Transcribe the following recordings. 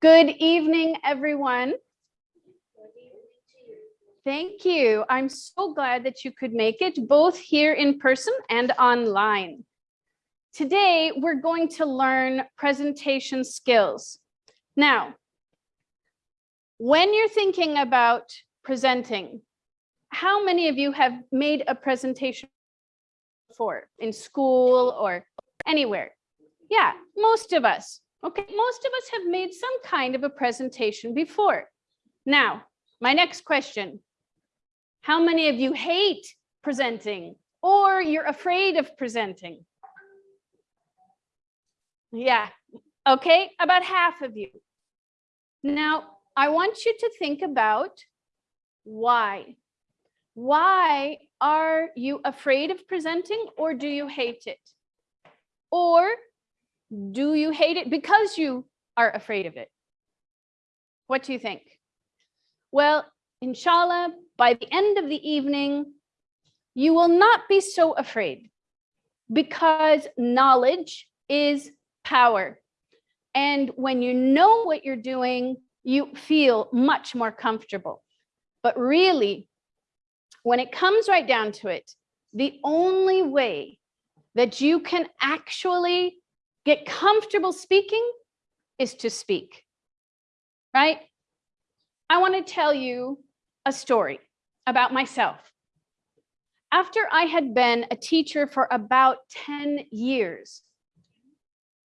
Good evening, everyone. Thank you. I'm so glad that you could make it both here in person and online. Today, we're going to learn presentation skills. Now, when you're thinking about presenting, how many of you have made a presentation before in school or anywhere? Yeah, most of us. Okay, most of us have made some kind of a presentation before. Now, my next question. How many of you hate presenting or you're afraid of presenting? Yeah, okay, about half of you. Now, I want you to think about why. Why are you afraid of presenting or do you hate it? Or do you hate it because you are afraid of it? What do you think? Well, inshallah, by the end of the evening, you will not be so afraid because knowledge is power. And when you know what you're doing, you feel much more comfortable. But really, when it comes right down to it, the only way that you can actually get comfortable speaking is to speak, right? I want to tell you a story about myself. After I had been a teacher for about 10 years,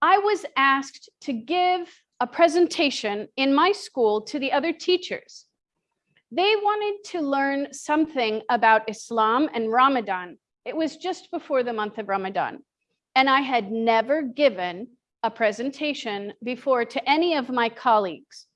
I was asked to give a presentation in my school to the other teachers. They wanted to learn something about Islam and Ramadan. It was just before the month of Ramadan. And I had never given a presentation before to any of my colleagues.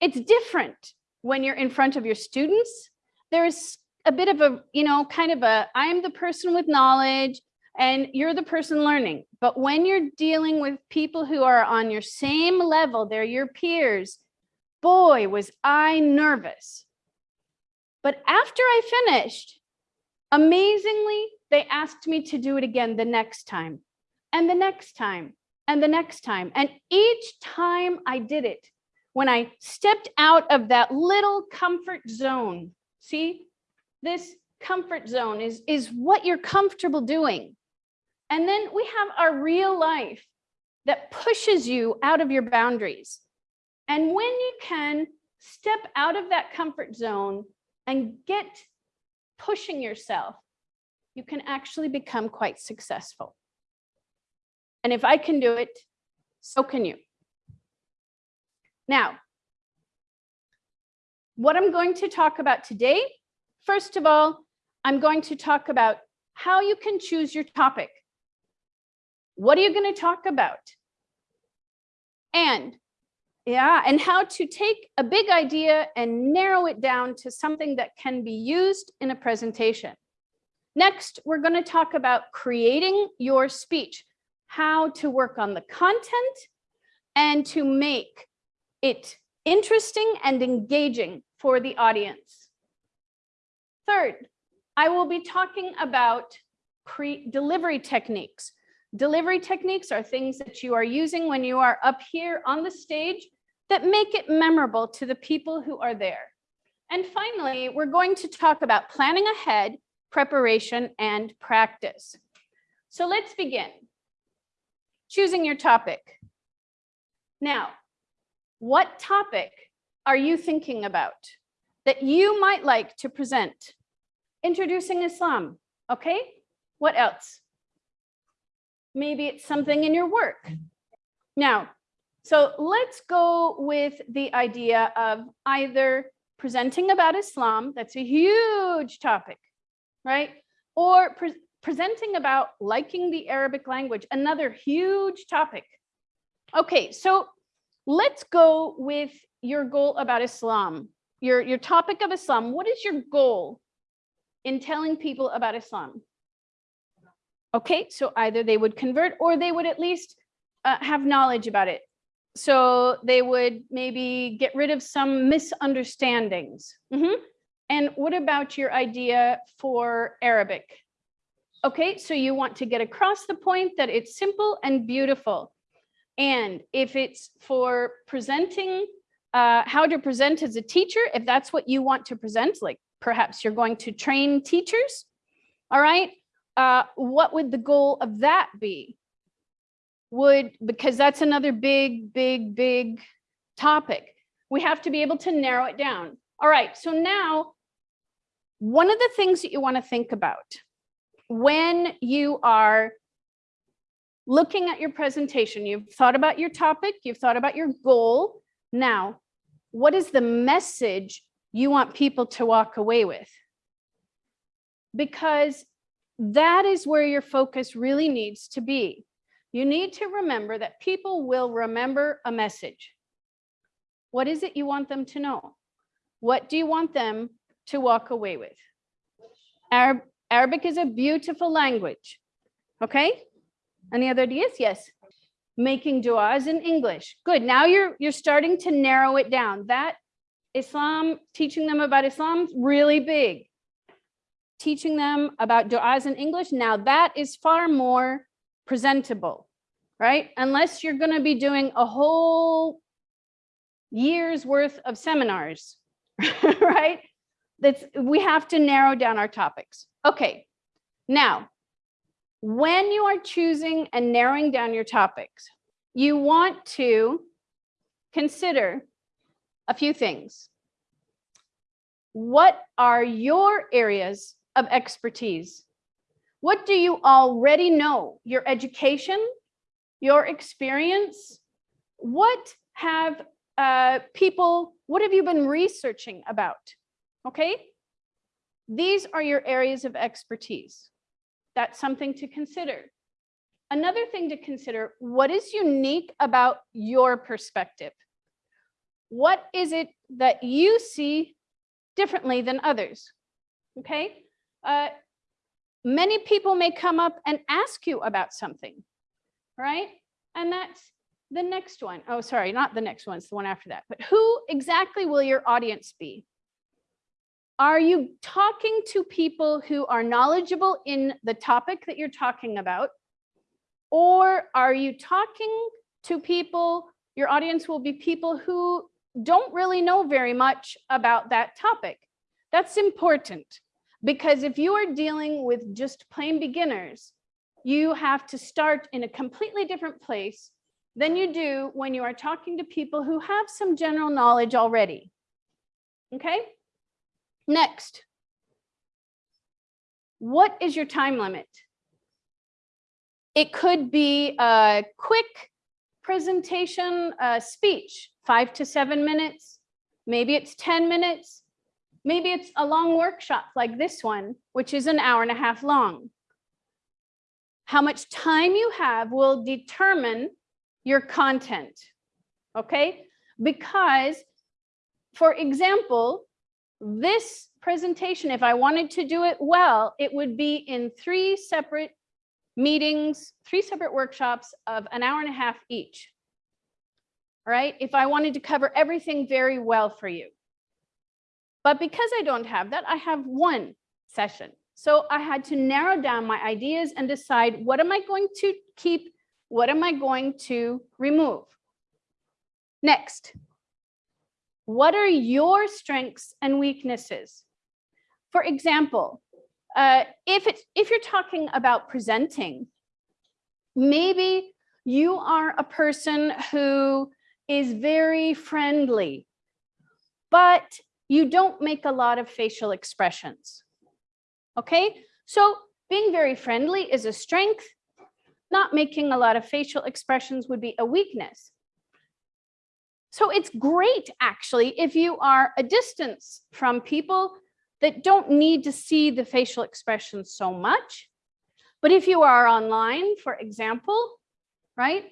It's different when you're in front of your students. There's a bit of a, you know, kind of a, I'm the person with knowledge and you're the person learning. But when you're dealing with people who are on your same level, they're your peers, boy, was I nervous. But after I finished, amazingly, they asked me to do it again the next time and the next time and the next time. And each time I did it, when I stepped out of that little comfort zone, see, this comfort zone is, is what you're comfortable doing. And then we have our real life that pushes you out of your boundaries. And when you can step out of that comfort zone and get pushing yourself, you can actually become quite successful. And if I can do it, so can you. Now, what I'm going to talk about today, first of all, I'm going to talk about how you can choose your topic. What are you going to talk about? And yeah, and how to take a big idea and narrow it down to something that can be used in a presentation. Next, we're going to talk about creating your speech, how to work on the content and to make it interesting and engaging for the audience. Third, I will be talking about delivery techniques. Delivery techniques are things that you are using when you are up here on the stage that make it memorable to the people who are there. And finally, we're going to talk about planning ahead, preparation, and practice. So let's begin. Choosing your topic. Now, what topic are you thinking about that you might like to present? Introducing Islam, okay? What else? Maybe it's something in your work. Now, so let's go with the idea of either presenting about Islam, that's a huge topic, right? Or pre presenting about liking the Arabic language, another huge topic. Okay, so let's go with your goal about Islam, your, your topic of Islam. What is your goal in telling people about Islam? Okay, so either they would convert or they would at least uh, have knowledge about it so they would maybe get rid of some misunderstandings. Mm -hmm. And what about your idea for Arabic? Okay, so you want to get across the point that it's simple and beautiful. And if it's for presenting, uh, how to present as a teacher, if that's what you want to present, like perhaps you're going to train teachers, all right, uh, what would the goal of that be? Would, because that's another big, big, big topic. We have to be able to narrow it down. All right, so now one of the things that you want to think about when you are looking at your presentation, you've thought about your topic, you've thought about your goal. Now, what is the message you want people to walk away with? Because that is where your focus really needs to be. You need to remember that people will remember a message. What is it you want them to know? What do you want them to walk away with? Arab, Arabic is a beautiful language. Okay? Any other ideas? Yes. Making du'as in English. Good. Now you're you're starting to narrow it down. That Islam, teaching them about Islam, really big. Teaching them about du'as in English. Now that is far more presentable, right? Unless you're going to be doing a whole year's worth of seminars, right? That's we have to narrow down our topics. Okay. Now, when you are choosing and narrowing down your topics, you want to consider a few things. What are your areas of expertise? What do you already know? Your education, your experience? What have uh, people, what have you been researching about? Okay. These are your areas of expertise. That's something to consider. Another thing to consider, what is unique about your perspective? What is it that you see differently than others? Okay. Uh, many people may come up and ask you about something, right? And that's the next one. Oh, sorry, not the next one, it's the one after that. But who exactly will your audience be? Are you talking to people who are knowledgeable in the topic that you're talking about? Or are you talking to people, your audience will be people who don't really know very much about that topic. That's important because if you are dealing with just plain beginners, you have to start in a completely different place than you do when you are talking to people who have some general knowledge already. Okay? Next, what is your time limit? It could be a quick presentation, a speech, five to seven minutes. Maybe it's 10 minutes. Maybe it's a long workshop like this one, which is an hour and a half long. How much time you have will determine your content, okay? Because, for example, this presentation, if I wanted to do it well, it would be in three separate meetings, three separate workshops of an hour and a half each. All right, if I wanted to cover everything very well for you. But because I don't have that, I have one session. So I had to narrow down my ideas and decide what am I going to keep, what am I going to remove. Next, what are your strengths and weaknesses? For example, uh, if, it's, if you're talking about presenting, maybe you are a person who is very friendly, but you don't make a lot of facial expressions. Okay, so being very friendly is a strength. Not making a lot of facial expressions would be a weakness. So it's great actually if you are a distance from people that don't need to see the facial expressions so much. But if you are online, for example, right,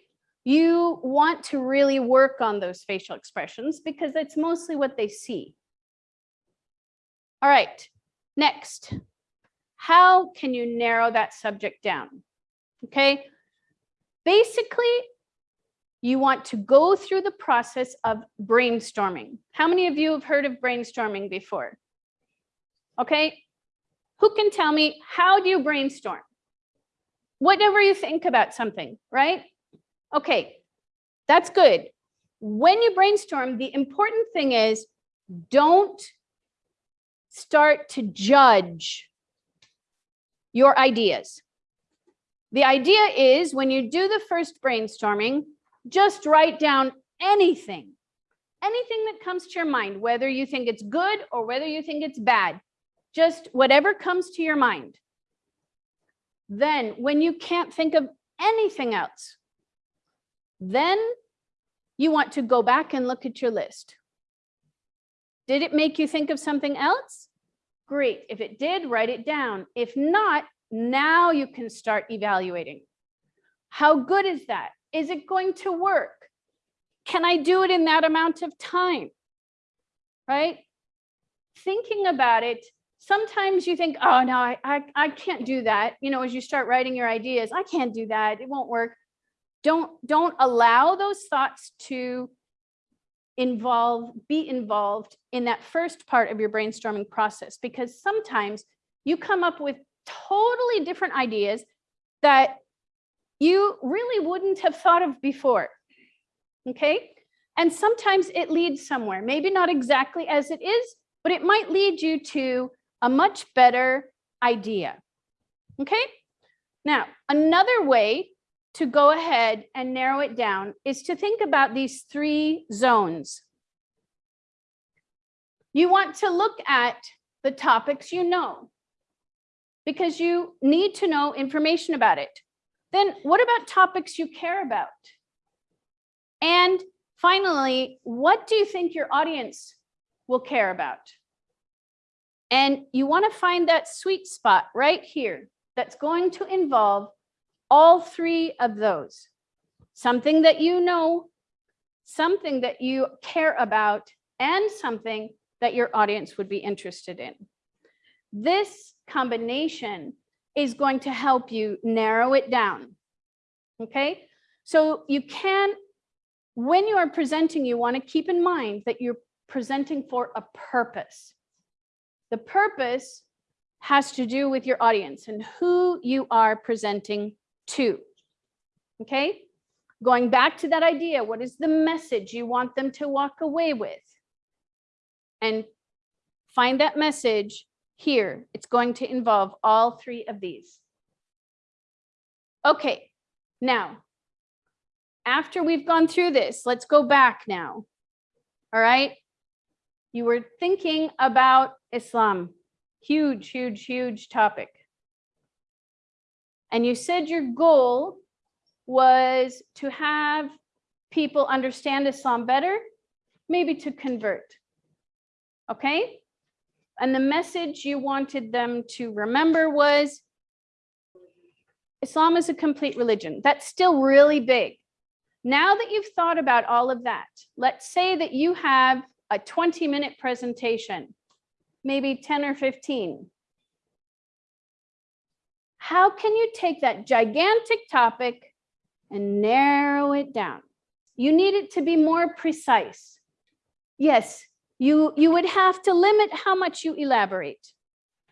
you want to really work on those facial expressions because that's mostly what they see. All right, next, how can you narrow that subject down? Okay, basically, you want to go through the process of brainstorming. How many of you have heard of brainstorming before? Okay, who can tell me how do you brainstorm? Whatever you think about something, right? Okay, that's good. When you brainstorm, the important thing is don't start to judge your ideas. The idea is when you do the first brainstorming, just write down anything, anything that comes to your mind, whether you think it's good or whether you think it's bad, just whatever comes to your mind. Then when you can't think of anything else, then you want to go back and look at your list. Did it make you think of something else? Great. If it did, write it down. If not, now you can start evaluating. How good is that? Is it going to work? Can I do it in that amount of time? Right? Thinking about it, sometimes you think, oh no, I, I, I can't do that. You know, as you start writing your ideas, I can't do that. It won't work. Don't, don't allow those thoughts to involve, be involved in that first part of your brainstorming process, because sometimes you come up with totally different ideas that you really wouldn't have thought of before. Okay. And sometimes it leads somewhere, maybe not exactly as it is, but it might lead you to a much better idea. Okay. Now, another way to go ahead and narrow it down is to think about these three zones. You want to look at the topics you know because you need to know information about it. Then what about topics you care about? And finally, what do you think your audience will care about? And you want to find that sweet spot right here that's going to involve all three of those. Something that you know, something that you care about, and something that your audience would be interested in. This combination is going to help you narrow it down. Okay, so you can, when you are presenting, you want to keep in mind that you're presenting for a purpose. The purpose has to do with your audience and who you are presenting to. Okay, going back to that idea, what is the message you want them to walk away with? And find that message here. It's going to involve all three of these. Okay, now, after we've gone through this, let's go back now. All right. You were thinking about Islam. Huge, huge, huge topic. And you said your goal was to have people understand Islam better, maybe to convert. Okay? And the message you wanted them to remember was Islam is a complete religion. That's still really big. Now that you've thought about all of that, let's say that you have a 20 minute presentation, maybe 10 or 15 how can you take that gigantic topic and narrow it down? You need it to be more precise. Yes, you, you would have to limit how much you elaborate.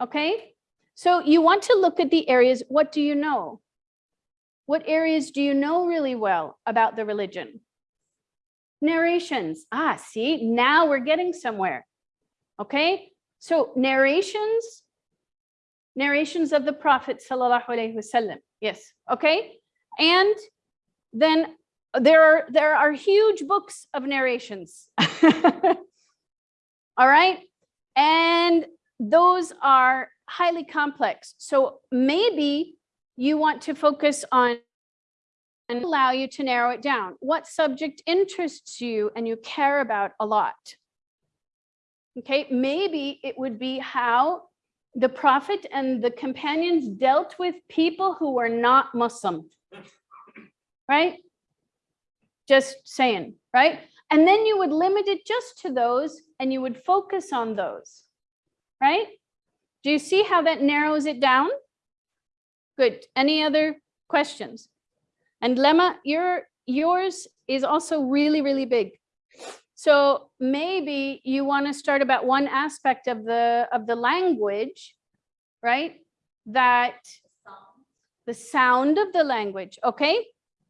Okay, so you want to look at the areas, what do you know? What areas do you know really well about the religion? Narrations. Ah, see, now we're getting somewhere. Okay, so narrations narrations of the Prophet sallallahu alaihi wasallam. Yes, okay. And then there are there are huge books of narrations. All right, and those are highly complex. So maybe you want to focus on and allow you to narrow it down. What subject interests you and you care about a lot? Okay, maybe it would be how the prophet and the companions dealt with people who were not Muslim, right? Just saying, right? And then you would limit it just to those and you would focus on those, right? Do you see how that narrows it down? Good. Any other questions? And Lemma, your, yours is also really, really big. So maybe you want to start about one aspect of the of the language, right? That the sound of the language. Okay.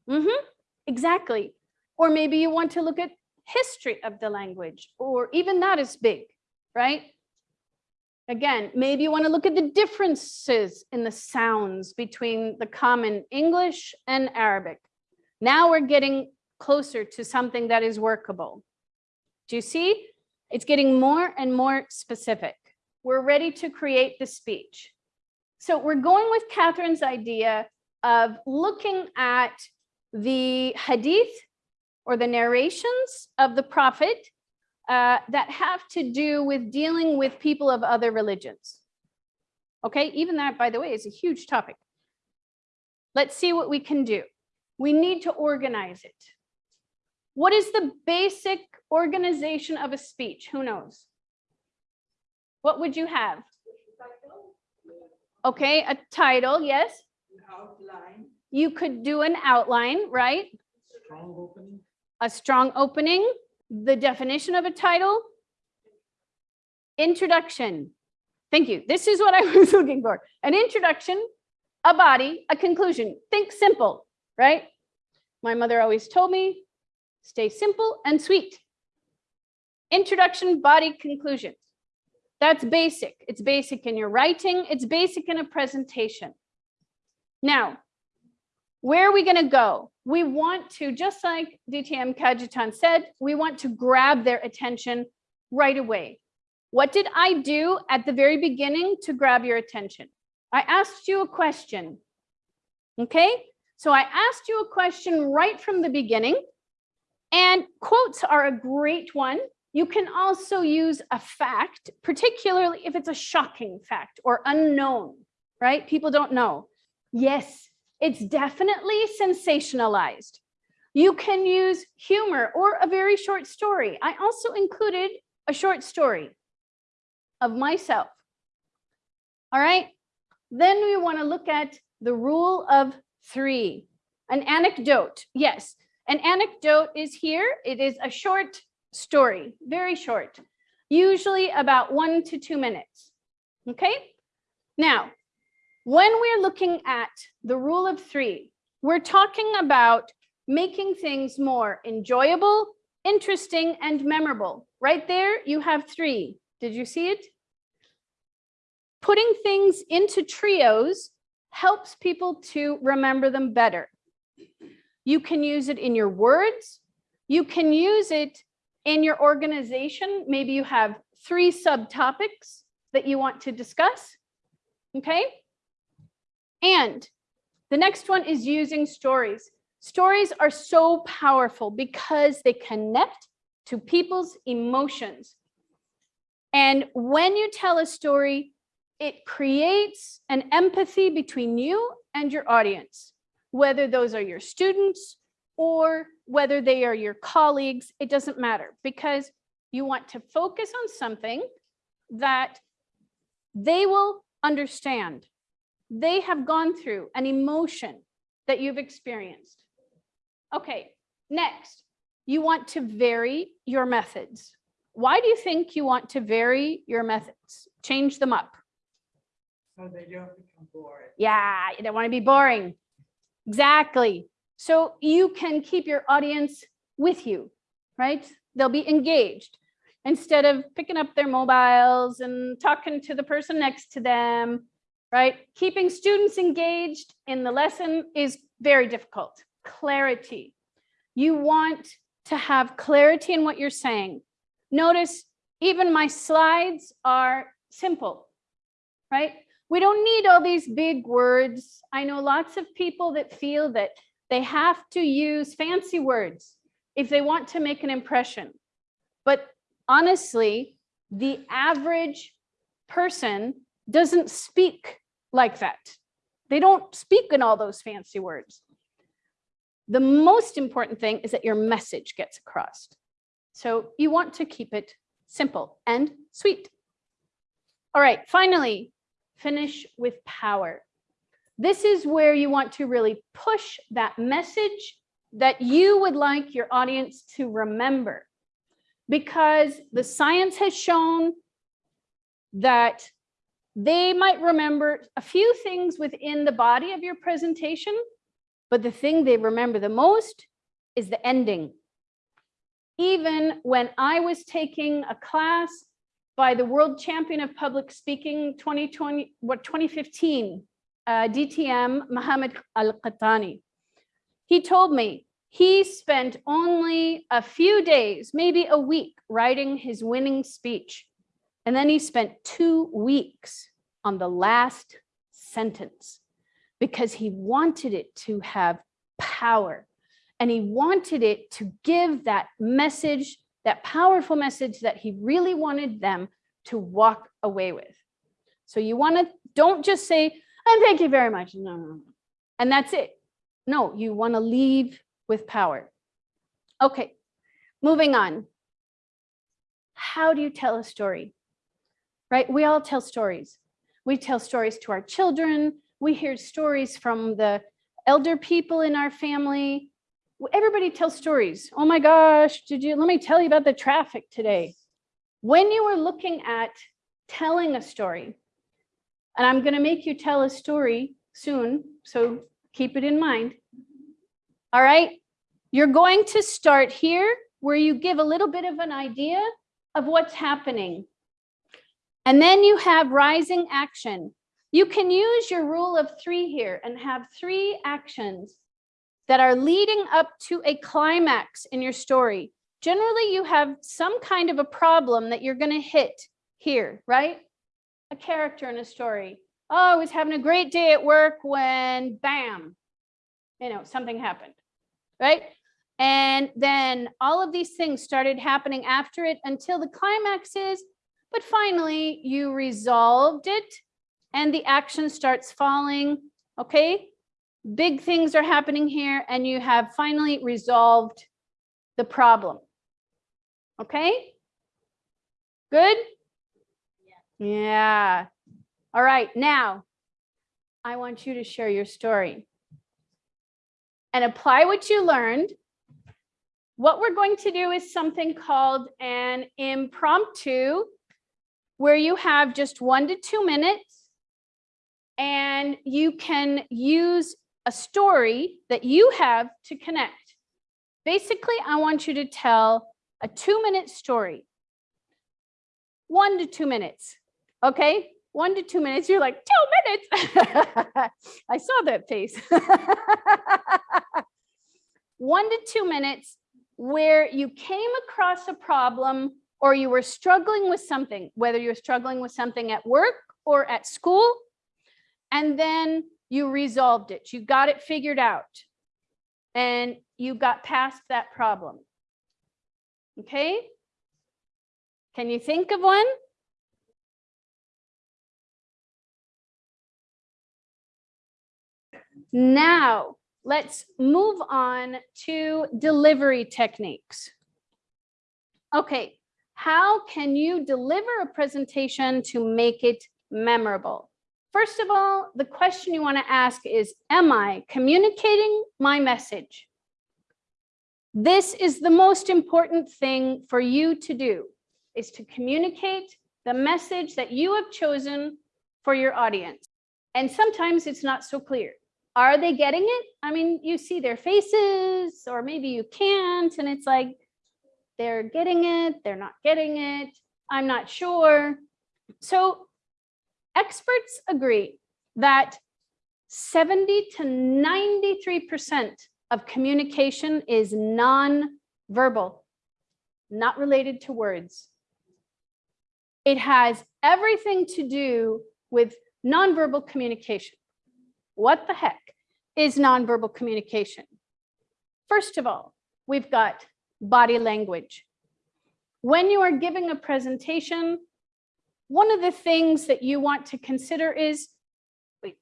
Mm -hmm. Exactly. Or maybe you want to look at history of the language, or even that is big, right? Again, maybe you want to look at the differences in the sounds between the common English and Arabic. Now we're getting closer to something that is workable. Do you see? It's getting more and more specific. We're ready to create the speech. So we're going with Catherine's idea of looking at the hadith or the narrations of the prophet uh, that have to do with dealing with people of other religions. Okay, even that, by the way, is a huge topic. Let's see what we can do. We need to organize it. What is the basic organization of a speech? Who knows? What would you have? Okay, a title, yes. outline, You could do an outline, right? strong opening, A strong opening, the definition of a title. Introduction. Thank you. This is what I was looking for. An introduction, a body, a conclusion. Think simple, right? My mother always told me, stay simple and sweet. Introduction, body, conclusion. That's basic. It's basic in your writing. It's basic in a presentation. Now, where are we going to go? We want to, just like DTM Kajitan said, we want to grab their attention right away. What did I do at the very beginning to grab your attention? I asked you a question. Okay, so I asked you a question right from the beginning. And quotes are a great one. You can also use a fact, particularly if it's a shocking fact or unknown, right? People don't know. Yes, it's definitely sensationalized. You can use humor or a very short story. I also included a short story of myself. All right, then we want to look at the rule of three, an anecdote. Yes, an anecdote is here. It is a short story, very short, usually about one to two minutes. Okay, now when we're looking at the rule of three, we're talking about making things more enjoyable, interesting, and memorable. Right there, you have three. Did you see it? Putting things into trios helps people to remember them better. You can use it in your words. You can use it in your organization. Maybe you have three subtopics that you want to discuss. Okay. And the next one is using stories. Stories are so powerful because they connect to people's emotions. And when you tell a story, it creates an empathy between you and your audience, whether those are your students or whether they are your colleagues, it doesn't matter because you want to focus on something that they will understand. They have gone through an emotion that you've experienced. Okay, next, you want to vary your methods. Why do you think you want to vary your methods? Change them up. so they don't become boring. Yeah, you don't want to be boring. Exactly. So you can keep your audience with you, right? They'll be engaged instead of picking up their mobiles and talking to the person next to them, right? Keeping students engaged in the lesson is very difficult. Clarity. You want to have clarity in what you're saying. Notice even my slides are simple, right? We don't need all these big words. I know lots of people that feel that they have to use fancy words if they want to make an impression. But honestly, the average person doesn't speak like that. They don't speak in all those fancy words. The most important thing is that your message gets across. So you want to keep it simple and sweet. All right, finally, finish with power. This is where you want to really push that message that you would like your audience to remember because the science has shown that they might remember a few things within the body of your presentation, but the thing they remember the most is the ending, even when I was taking a class by the world champion of public speaking 2020, what 2015, uh, DTM Mohammed Al-Qahtani. He told me he spent only a few days, maybe a week, writing his winning speech. And then he spent two weeks on the last sentence because he wanted it to have power and he wanted it to give that message, that powerful message that he really wanted them to walk away with. So you want to, don't just say, and thank you very much. No, no, no. And that's it. No, you want to leave with power. Okay, moving on. How do you tell a story? Right? We all tell stories. We tell stories to our children. We hear stories from the elder people in our family. Everybody tells stories. Oh my gosh, did you, let me tell you about the traffic today. When you are looking at telling a story, and I'm going to make you tell a story soon, so keep it in mind. All right, you're going to start here where you give a little bit of an idea of what's happening. And then you have rising action. You can use your rule of three here and have three actions that are leading up to a climax in your story. Generally, you have some kind of a problem that you're going to hit here, right? A character in a story. Oh, I was having a great day at work when bam, you know, something happened, right? And then all of these things started happening after it until the climax is, but finally you resolved it and the action starts falling, okay? Big things are happening here and you have finally resolved the problem. Okay? Good? Yeah. All right, now I want you to share your story and apply what you learned. What we're going to do is something called an impromptu where you have just one to two minutes and you can use a story that you have to connect. Basically, I want you to tell a two minute story. One to two minutes, okay? One to two minutes, you're like, two minutes. I saw that face. One to two minutes where you came across a problem or you were struggling with something, whether you're struggling with something at work or at school, and then you resolved it, you got it figured out, and you got past that problem. Okay? Can you think of one? Now, let's move on to delivery techniques. Okay, how can you deliver a presentation to make it memorable? First of all, the question you want to ask is, am I communicating my message? This is the most important thing for you to do, is to communicate the message that you have chosen for your audience. And sometimes it's not so clear. Are they getting it? I mean, you see their faces, or maybe you can't, and it's like, they're getting it, they're not getting it, I'm not sure. So experts agree that 70 to 93% of communication is non-verbal, not related to words. It has everything to do with nonverbal communication. What the heck is nonverbal communication? First of all, we've got body language. When you are giving a presentation, one of the things that you want to consider is,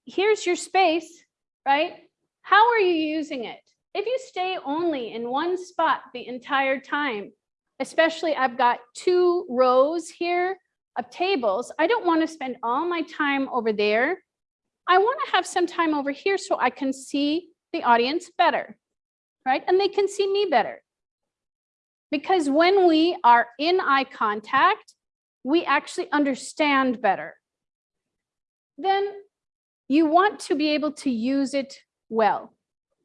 here's your space, right? How are you using it? If you stay only in one spot the entire time, especially I've got two rows here of tables, I don't want to spend all my time over there. I want to have some time over here so I can see the audience better, right? And they can see me better. Because when we are in eye contact, we actually understand better, then you want to be able to use it well,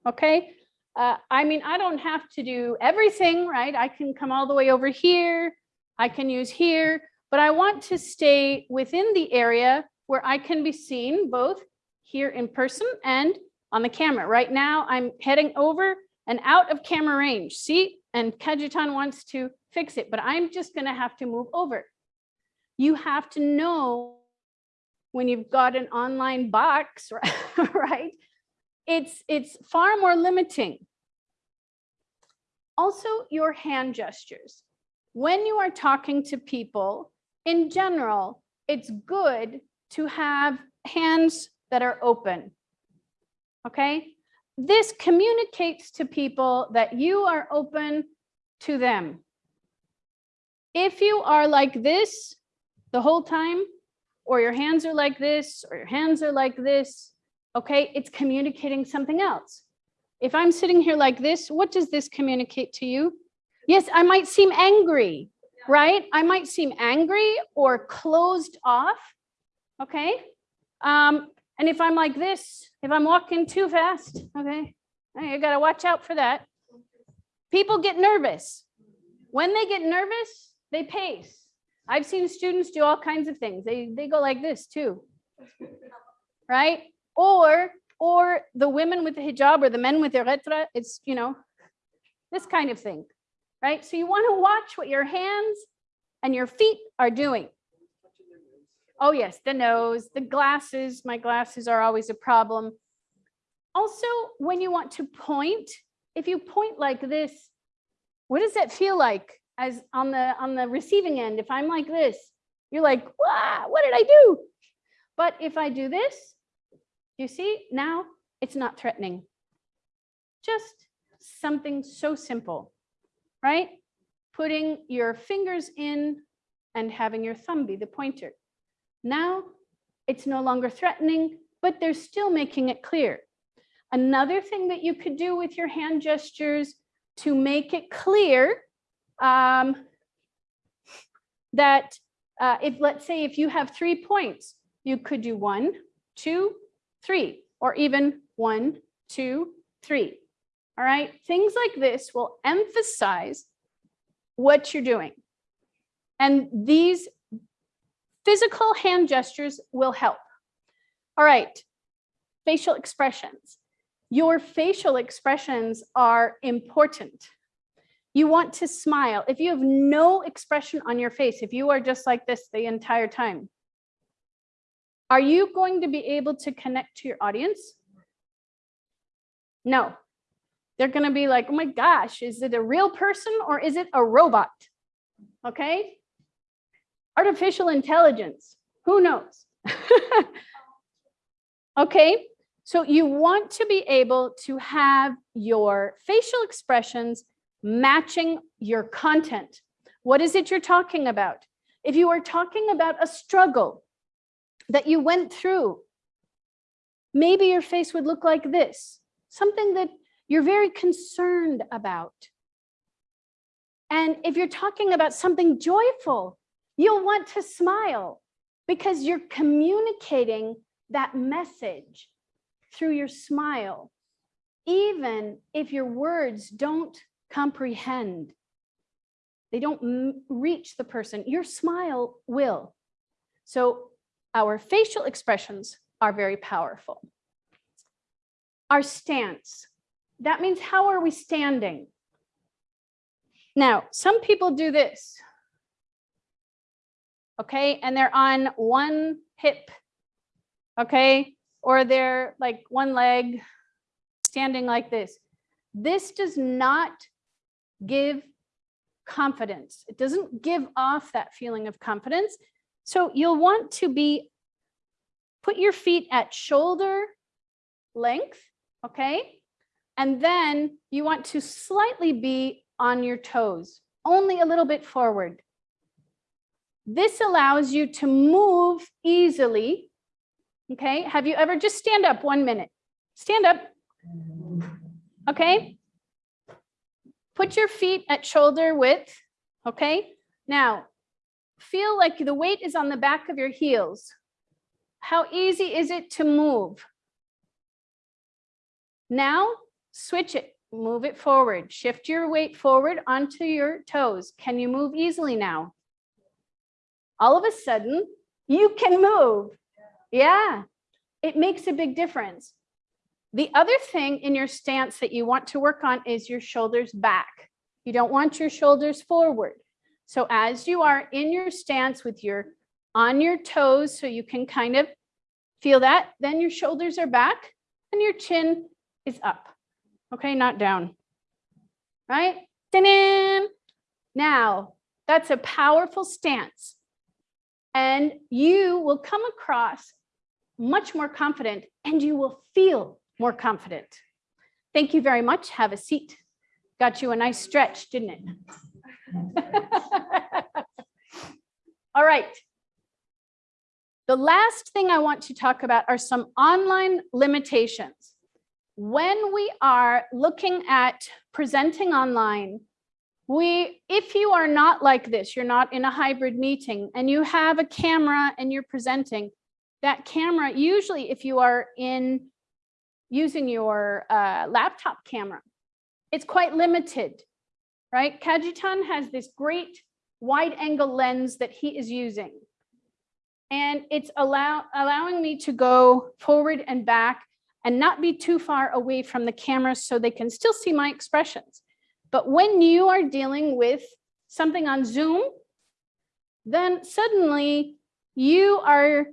okay? Uh, I mean, I don't have to do everything, right? I can come all the way over here. I can use here, but I want to stay within the area where I can be seen both here in person and on the camera. Right now, I'm heading over and out of camera range. See, and Kajitan wants to fix it, but I'm just gonna have to move over. You have to know when you've got an online box, right? It's, it's far more limiting. Also, your hand gestures. When you are talking to people, in general, it's good to have hands that are open. Okay? This communicates to people that you are open to them. If you are like this the whole time, or your hands are like this, or your hands are like this, okay, it's communicating something else. If I'm sitting here like this, what does this communicate to you? Yes, I might seem angry, right? I might seem angry or closed off, okay? Um, and if I'm like this, if I'm walking too fast, okay, you gotta watch out for that. People get nervous. When they get nervous, they pace. I've seen students do all kinds of things. They, they go like this too, right? Or, or the women with the hijab or the men with their ghutra, it's, you know, this kind of thing, right? So you want to watch what your hands and your feet are doing. Oh yes, the nose, the glasses, my glasses are always a problem. Also, when you want to point, if you point like this, what does that feel like as on the on the receiving end? If I'm like this, you're like, wow, what did I do? But if I do this, you see, now it's not threatening. Just something so simple, right? Putting your fingers in and having your thumb be the pointer. Now it's no longer threatening, but they're still making it clear. Another thing that you could do with your hand gestures to make it clear um, that uh, if, let's say, if you have three points, you could do one, two, three, or even one, two, three. All right, things like this will emphasize what you're doing. And these physical hand gestures will help. All right, facial expressions. Your facial expressions are important. You want to smile. If you have no expression on your face, if you are just like this the entire time, are you going to be able to connect to your audience? No. They're going to be like, oh my gosh, is it a real person or is it a robot? Okay. Artificial intelligence, who knows? okay. So you want to be able to have your facial expressions matching your content. What is it you're talking about? If you are talking about a struggle, that you went through. Maybe your face would look like this, something that you're very concerned about. And if you're talking about something joyful, you'll want to smile because you're communicating that message through your smile, even if your words don't comprehend, they don't reach the person, your smile will. So our facial expressions are very powerful. Our stance, that means how are we standing? Now, some people do this. Okay, and they're on one hip, okay, or they're like one leg standing like this. This does not give confidence. It doesn't give off that feeling of confidence. So you'll want to be, put your feet at shoulder length, okay? And then you want to slightly be on your toes, only a little bit forward. This allows you to move easily, okay? Have you ever, just stand up one minute. Stand up, okay? Put your feet at shoulder width, okay? Now, feel like the weight is on the back of your heels. How easy is it to move? Now, switch it. Move it forward. Shift your weight forward onto your toes. Can you move easily now? All of a sudden, you can move. Yeah, it makes a big difference. The other thing in your stance that you want to work on is your shoulders back. You don't want your shoulders forward. So as you are in your stance with your on your toes, so you can kind of feel that, then your shoulders are back and your chin is up. Okay, not down. Right? Now, that's a powerful stance. And you will come across much more confident and you will feel more confident. Thank you very much. Have a seat. Got you a nice stretch, didn't it? All right. The last thing I want to talk about are some online limitations. When we are looking at presenting online, we, if you are not like this, you're not in a hybrid meeting and you have a camera and you're presenting, that camera, usually if you are in using your uh, laptop camera, it's quite limited, right? Kajitan has this great wide angle lens that he is using. And it's allow, allowing me to go forward and back and not be too far away from the camera so they can still see my expressions. But when you are dealing with something on Zoom, then suddenly you are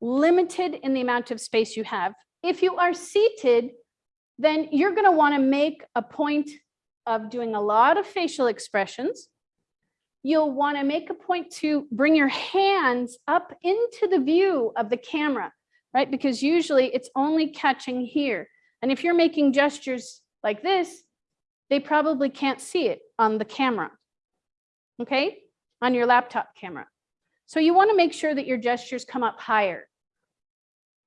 limited in the amount of space you have. If you are seated, then you're going to want to make a point of doing a lot of facial expressions. You'll want to make a point to bring your hands up into the view of the camera, right? Because usually it's only catching here. And if you're making gestures like this, they probably can't see it on the camera, okay? On your laptop camera. So you want to make sure that your gestures come up higher.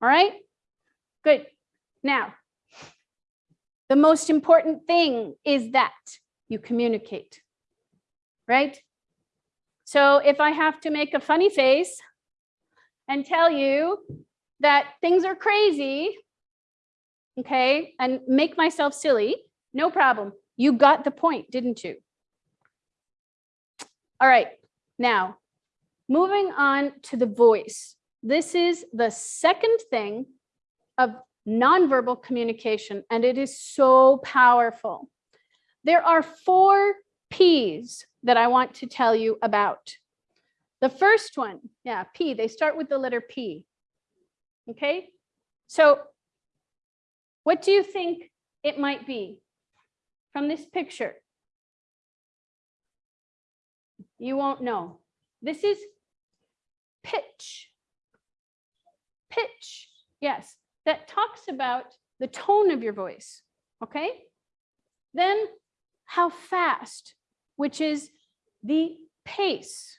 All right, good. Now, the most important thing is that you communicate, right? So if I have to make a funny face and tell you that things are crazy, okay, and make myself silly, no problem. You got the point, didn't you? All right, now moving on to the voice. This is the second thing of nonverbal communication, and it is so powerful. There are four P's that I want to tell you about. The first one, yeah, P, they start with the letter P. Okay, so what do you think it might be from this picture? You won't know. This is pitch. Pitch, yes, that talks about the tone of your voice, okay? Then how fast, which is the pace,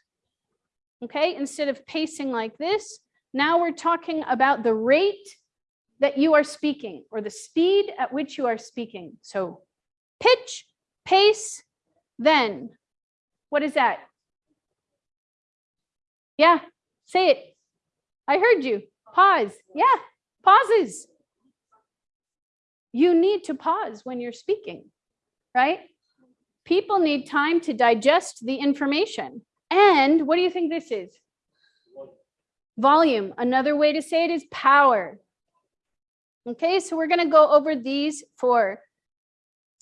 okay? Instead of pacing like this, now we're talking about the rate that you are speaking or the speed at which you are speaking. So pitch, pace, then what is that? Yeah, say it. I heard you. Pause. Yeah, pauses. You need to pause when you're speaking, right? People need time to digest the information. And what do you think this is? Volume. Another way to say it is power. Okay, so we're going to go over these four.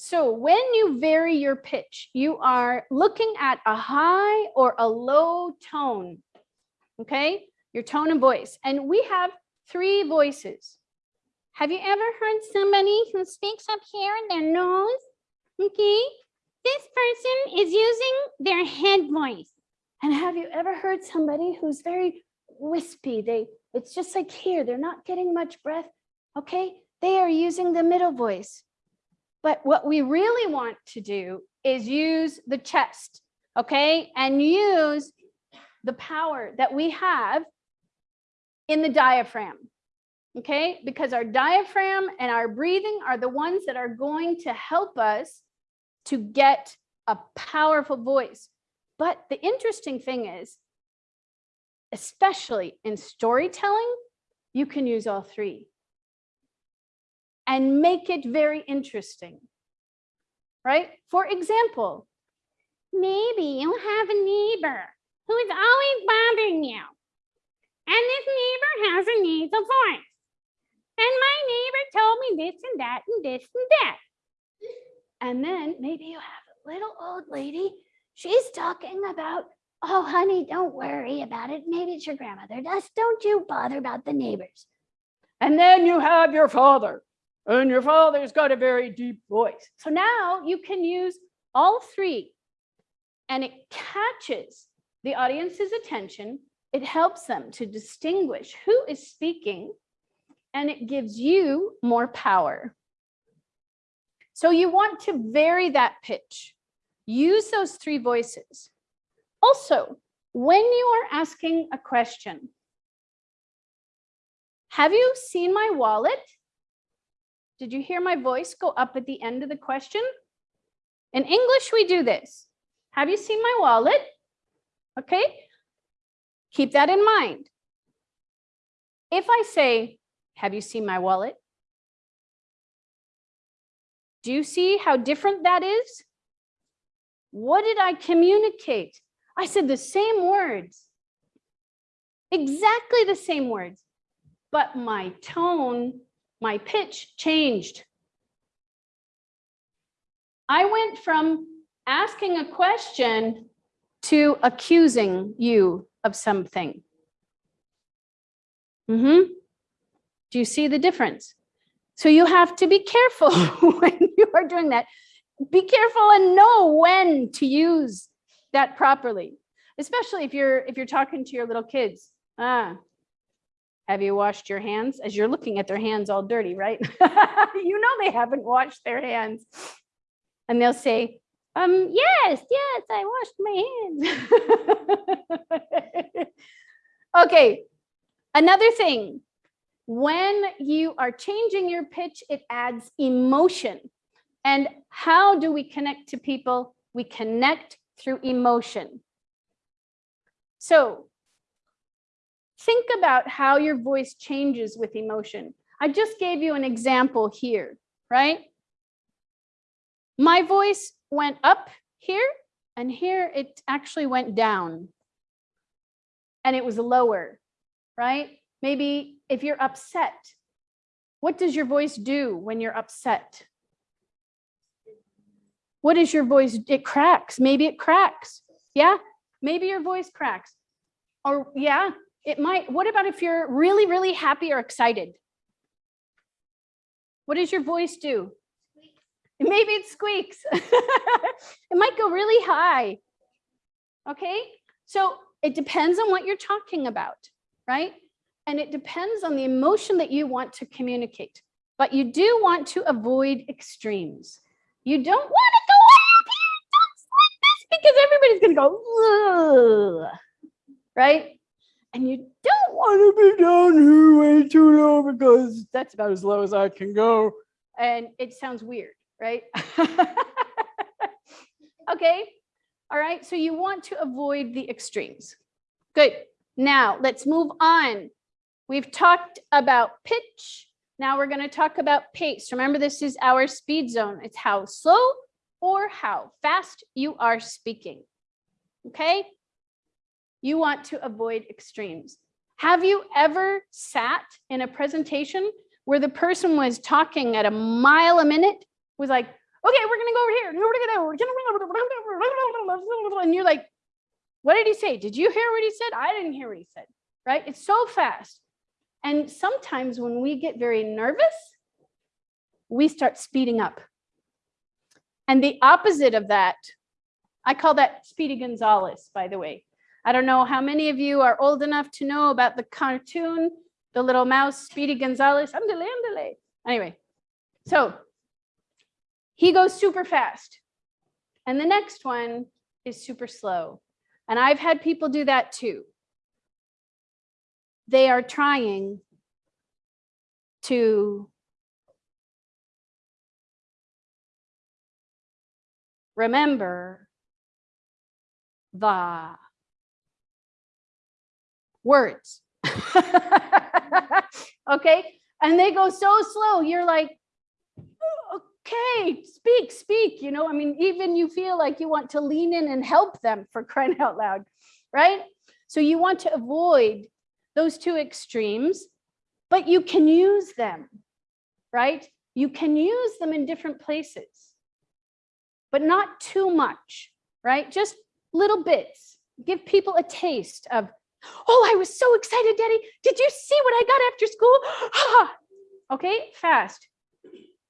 So when you vary your pitch, you are looking at a high or a low tone. Okay, your tone of voice. And we have three voices. Have you ever heard somebody who speaks up here in their nose? Okay, this person is using their head voice. And have you ever heard somebody who's very wispy? They, it's just like here, they're not getting much breath. Okay, they are using the middle voice. But what we really want to do is use the chest, okay, and use the power that we have in the diaphragm. Okay, because our diaphragm and our breathing are the ones that are going to help us to get a powerful voice. But the interesting thing is, especially in storytelling, you can use all three and make it very interesting. right? For example, maybe you have a neighbor who is always bothering you. And this neighbor has a nasal voice. And my neighbor told me this and that and this and that. And then maybe you have a little old lady. She's talking about, oh, honey, don't worry about it. Maybe it's your grandmother. Just don't you bother about the neighbors. And then you have your father. And your father's got a very deep voice. So now you can use all three and it catches the audience's attention. It helps them to distinguish who is speaking and it gives you more power. So you want to vary that pitch. Use those three voices. Also, when you are asking a question, have you seen my wallet? Did you hear my voice go up at the end of the question? In English, we do this. Have you seen my wallet? Okay, keep that in mind. If I say, have you seen my wallet? Do you see how different that is? What did I communicate? I said the same words, exactly the same words, but my tone, my pitch changed. I went from asking a question to accusing you of something. Mm-hmm. Do you see the difference? So you have to be careful when you are doing that. Be careful and know when to use that properly, especially if you're if you're talking to your little kids. Ah, have you washed your hands? As you're looking at their hands all dirty, right? you know they haven't washed their hands. And they'll say, um, yes, yes, I washed my hands. okay, another thing, when you are changing your pitch, it adds emotion. And how do we connect to people? We connect through emotion. So think about how your voice changes with emotion. I just gave you an example here, right? My voice went up here and here it actually went down and it was lower, right? Maybe if you're upset, what does your voice do when you're upset? What is your voice? It cracks. Maybe it cracks. Yeah, maybe your voice cracks. Or yeah, it might. What about if you're really, really happy or excited? What does your voice do? Maybe it squeaks. it might go really high. Okay, so it depends on what you're talking about, right? And it depends on the emotion that you want to communicate. But you do want to avoid extremes. You don't want to go up here, because everybody's going to go, Ugh, right? And you don't want to be down here way too low because that's about as low as I can go. And it sounds weird, right? okay. All right. So you want to avoid the extremes. Good. Now let's move on. We've talked about pitch. Now we're going to talk about pace. Remember, this is our speed zone. It's how slow or how fast you are speaking. Okay. You want to avoid extremes. Have you ever sat in a presentation where the person was talking at a mile a minute, was like, okay, we're gonna go over here. And you're like, what did he say? Did you hear what he said? I didn't hear what he said, right? It's so fast. And sometimes when we get very nervous, we start speeding up. And the opposite of that, I call that Speedy Gonzales, by the way. I don't know how many of you are old enough to know about the cartoon, the little mouse, Speedy. Andale, andale. Anyway, so he goes super fast. And the next one is super slow. And I've had people do that too. They are trying to remember the words. okay. And they go so slow. You're like, okay, speak, speak, you know, I mean, even you feel like you want to lean in and help them for crying out loud, right? So you want to avoid those two extremes, but you can use them, right? You can use them in different places, but not too much, right? Just little bits. Give people a taste of, oh, I was so excited, Daddy. Did you see what I got after school? Okay, fast.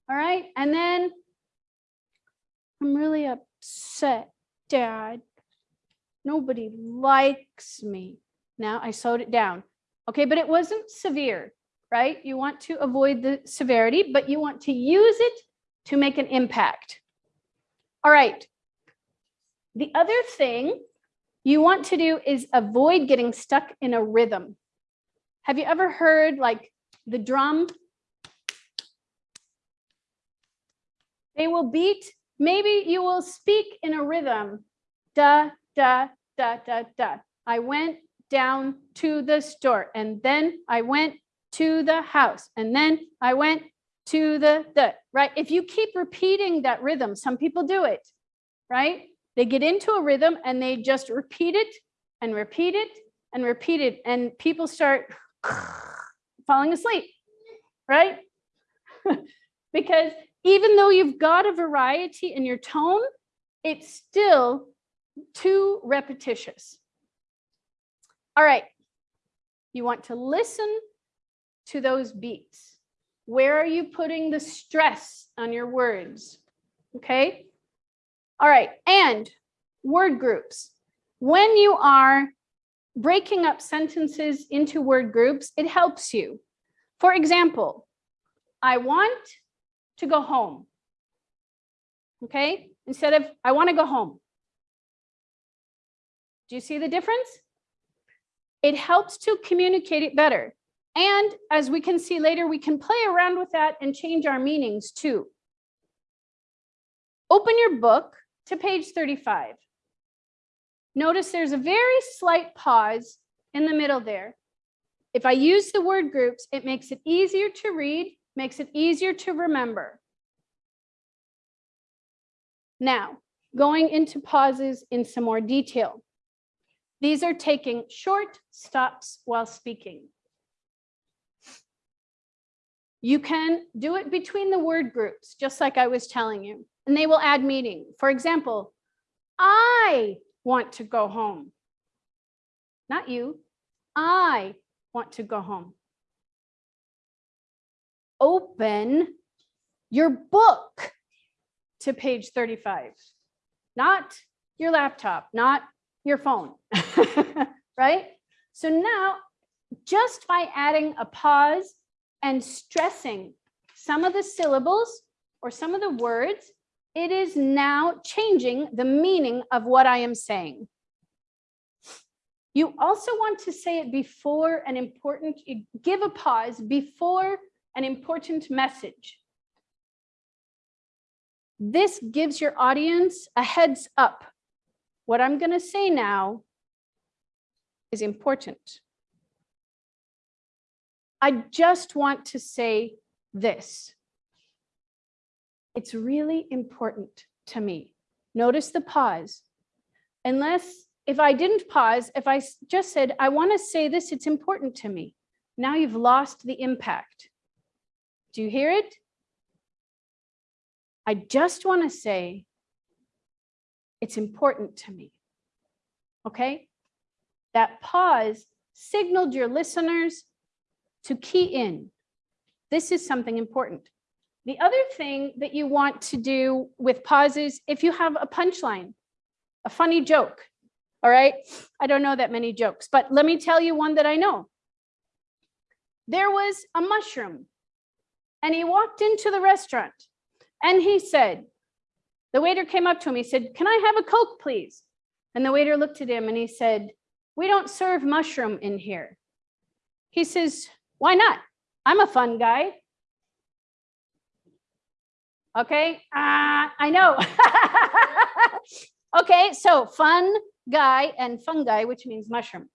All right, and then I'm really upset, Dad. Nobody likes me. Now I slowed it down. Okay, but it wasn't severe, right? You want to avoid the severity, but you want to use it to make an impact. All right. The other thing you want to do is avoid getting stuck in a rhythm. Have you ever heard like the drum? They will beat, maybe you will speak in a rhythm. Da, da, da, da, da. I went down to the store and then I went to the house and then I went to the, the, right? If you keep repeating that rhythm, some people do it, right? They get into a rhythm and they just repeat it and repeat it and repeat it and people start falling asleep, right? because even though you've got a variety in your tone, it's still too repetitious. All right, you want to listen to those beats. Where are you putting the stress on your words? Okay. All right, and word groups. When you are breaking up sentences into word groups, it helps you. For example, I want to go home. Okay, instead of I want to go home. Do you see the difference? It helps to communicate it better. And as we can see later, we can play around with that and change our meanings too. Open your book to page 35. Notice there's a very slight pause in the middle there. If I use the word groups, it makes it easier to read, makes it easier to remember. Now, going into pauses in some more detail. These are taking short stops while speaking. You can do it between the word groups, just like I was telling you, and they will add meaning. For example, I want to go home. Not you. I want to go home. Open your book to page 35, not your laptop, not your phone, right? So now, just by adding a pause and stressing some of the syllables or some of the words, it is now changing the meaning of what I am saying. You also want to say it before an important, give a pause before an important message. This gives your audience a heads up. What I'm going to say now is important. I just want to say this. It's really important to me. Notice the pause. Unless, if I didn't pause, if I just said, I want to say this, it's important to me. Now you've lost the impact. Do you hear it? I just want to say it's important to me. Okay? That pause signaled your listeners to key in. This is something important. The other thing that you want to do with pauses, if you have a punchline, a funny joke, all right? I don't know that many jokes, but let me tell you one that I know. There was a mushroom and he walked into the restaurant and he said, the waiter came up to him, he said, can I have a Coke, please? And the waiter looked at him and he said, we don't serve mushroom in here. He says, why not? I'm a fun guy. Okay, uh, I know. okay, so fun guy and fungi, which means mushroom.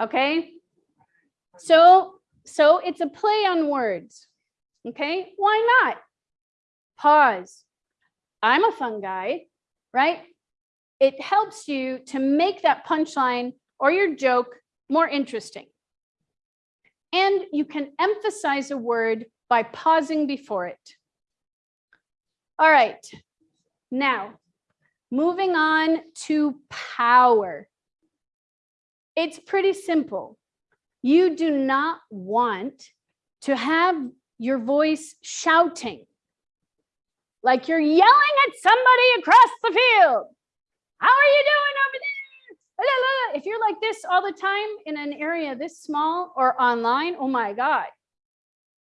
Okay, so so it's a play on words. Okay, why not? pause. I'm a fun guy, right? It helps you to make that punchline or your joke more interesting. And you can emphasize a word by pausing before it. All right, now moving on to power. It's pretty simple. You do not want to have your voice shouting like you're yelling at somebody across the field. How are you doing over there? If you're like this all the time in an area this small or online, oh my God,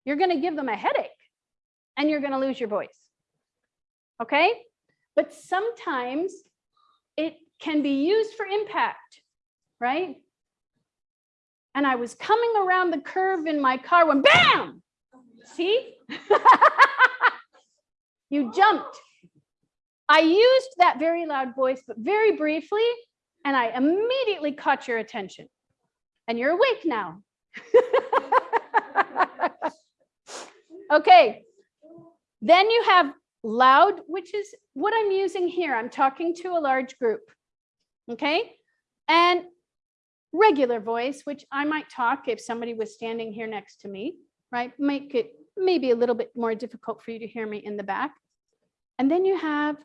you're going to give them a headache and you're going to lose your voice. Okay. But sometimes it can be used for impact, right? And I was coming around the curve in my car when bam, see? you jumped. I used that very loud voice, but very briefly, and I immediately caught your attention. And you're awake now. okay. Then you have loud, which is what I'm using here. I'm talking to a large group. Okay. And regular voice, which I might talk if somebody was standing here next to me, right? Make it maybe a little bit more difficult for you to hear me in the back. And then you have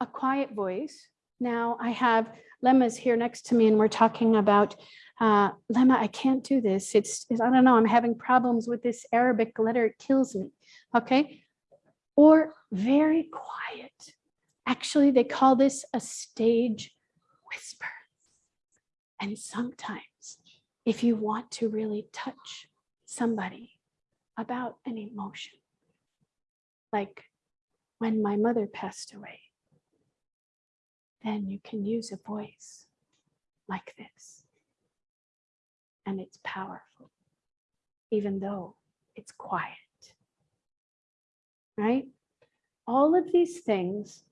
a quiet voice. Now I have Lemma's here next to me and we're talking about, uh, Lemma, I can't do this. It's, it's, I don't know, I'm having problems with this Arabic letter. It kills me. Okay. Or very quiet. Actually, they call this a stage whisper. And sometimes if you want to really touch somebody about an emotion, like when my mother passed away, then you can use a voice like this. And it's powerful, even though it's quiet. Right? All of these things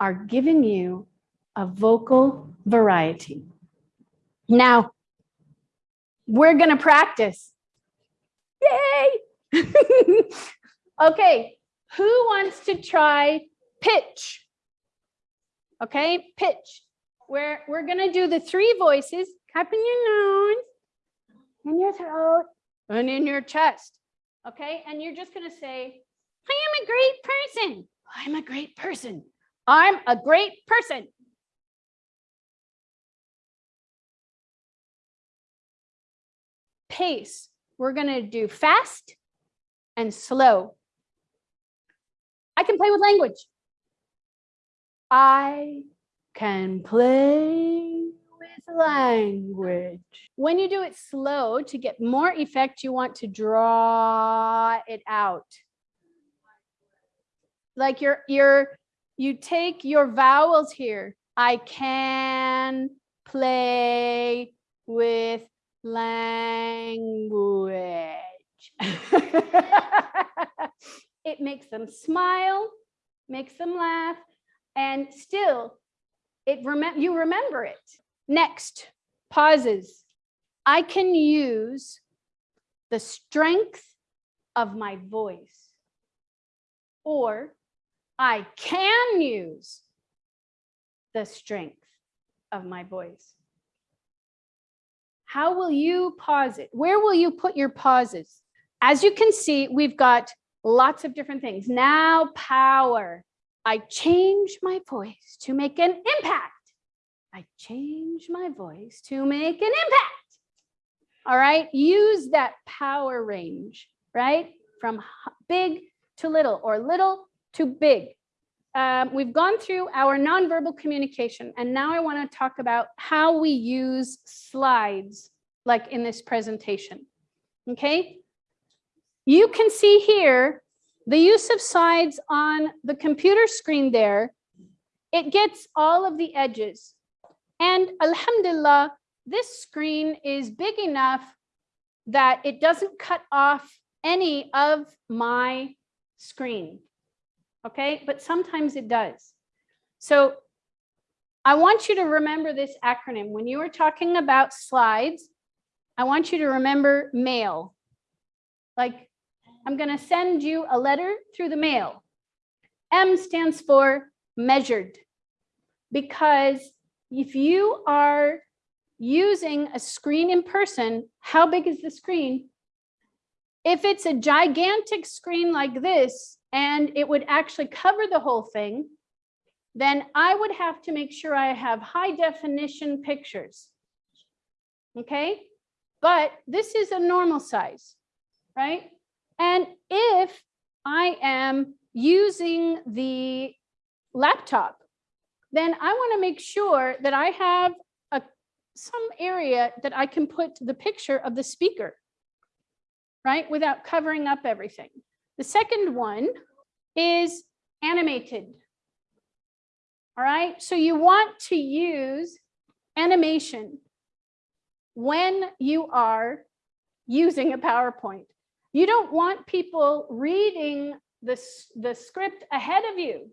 are giving you a vocal variety. Now, we're going to practice. Yay! okay, who wants to try pitch? Okay, pitch. Where we're going to do the three voices, up in your nose, in your throat, and in your chest. Okay, and you're just going to say, I am a great person. I'm a great person. I'm a great person. Pace. We're going to do fast and slow. I can play with language. I can play with language. When you do it slow to get more effect, you want to draw it out. Like you're, you're, you take your vowels here. I can play with language. it makes them smile, makes them laugh, and still it remember you remember it. Next, pauses. I can use the strength of my voice or I can use the strength of my voice. How will you pause it? Where will you put your pauses? As you can see, we've got lots of different things. Now power. I change my voice to make an impact. I change my voice to make an impact. All right, use that power range, right? From big to little or little to big. Um, we've gone through our nonverbal communication and now I want to talk about how we use slides like in this presentation. Okay, you can see here the use of slides on the computer screen there. It gets all of the edges and alhamdulillah, this screen is big enough that it doesn't cut off any of my screen. Okay, but sometimes it does. So I want you to remember this acronym. When you are talking about slides, I want you to remember mail. Like I'm going to send you a letter through the mail. M stands for measured. Because if you are using a screen in person, how big is the screen? If it's a gigantic screen like this, and it would actually cover the whole thing, then I would have to make sure I have high definition pictures. Okay, but this is a normal size, right? And if I am using the laptop, then I want to make sure that I have a, some area that I can put the picture of the speaker, right? Without covering up everything. The second one is animated. All right, so you want to use animation when you are using a PowerPoint. You don't want people reading this, the script ahead of you,